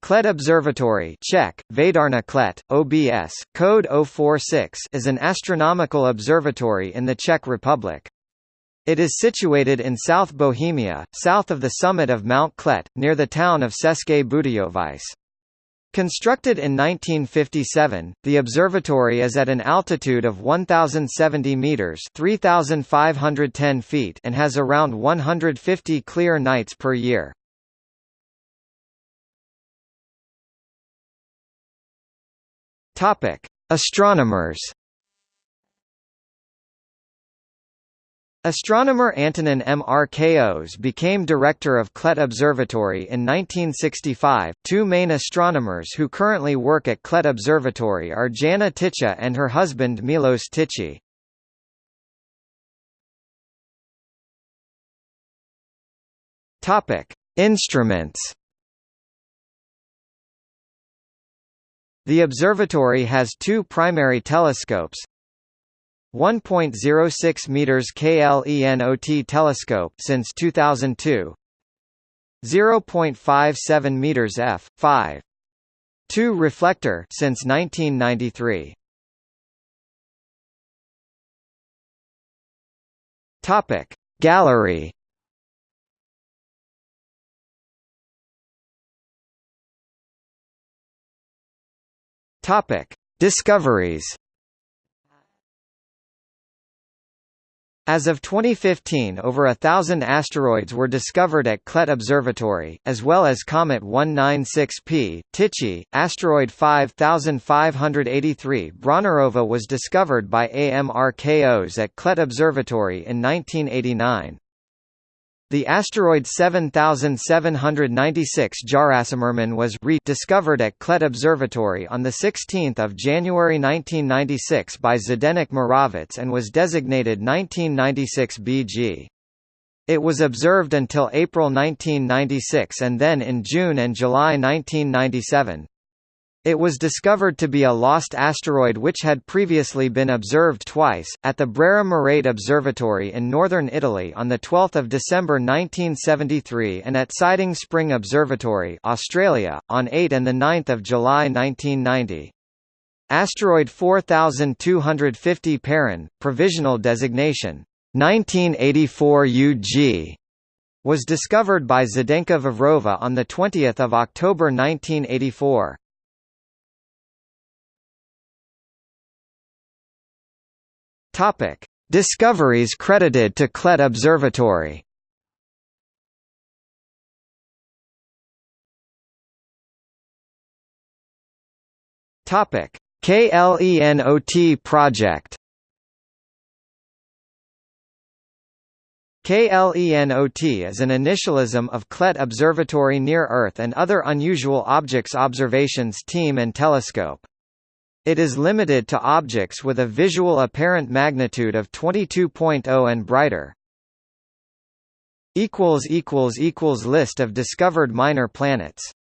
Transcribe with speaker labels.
Speaker 1: Klet Observatory Czech, Hvězdárna Klet, OBS, code 046 is an astronomical observatory in the Czech Republic. It is situated in South Bohemia, south of the summit of Mount Klet, near the town of České Budějovice. Constructed in 1957, the observatory is at an altitude of 1070 meters, 3510 feet, and has around 150 clear nights per year. Topic: Astronomers. Astronomer Antonin Mrkos became director of Klet Observatory in 1965. Two main astronomers who currently work at Klet Observatory are Jana Ticha and her husband Milos Tichy. Topic: Instruments. The observatory has two primary telescopes. 1.06 meters KLENOT telescope since 2002. 0.57 meters f5 2 reflector since 1993. Topic Gallery Topic: Discoveries. As of 2015 over a thousand asteroids were discovered at Klet Observatory, as well as Comet 196P, Tichy, asteroid 5583 Braunerová was discovered by A. Mrkos at Klet Observatory in 1989. The asteroid 7796 Járacimrman was re discovered at Klet Observatory on 16 January 1996 by Zdeněk Moravec and was designated 1996 BG. It was observed until April 1996 and then in June and July 1997. It was discovered to be a lost asteroid which had previously been observed twice, at the Brera Merate Observatory in northern Italy on 12 December 1973 and at Siding Spring Observatory Australia, on 8 and 9 July 1990. Asteroid 4250 Perun, provisional designation, 1984 UG, was discovered by Zdenka Vavrova on 20 October 1984. Topic: Discoveries credited to Klet Observatory. Topic: KLENOT project. KLENOT is an initialism of Klet Observatory Near Earth and Other Unusual Objects Observations Team and Telescope. It is limited to objects with a visual apparent magnitude of 22.0 and brighter. List of discovered minor planets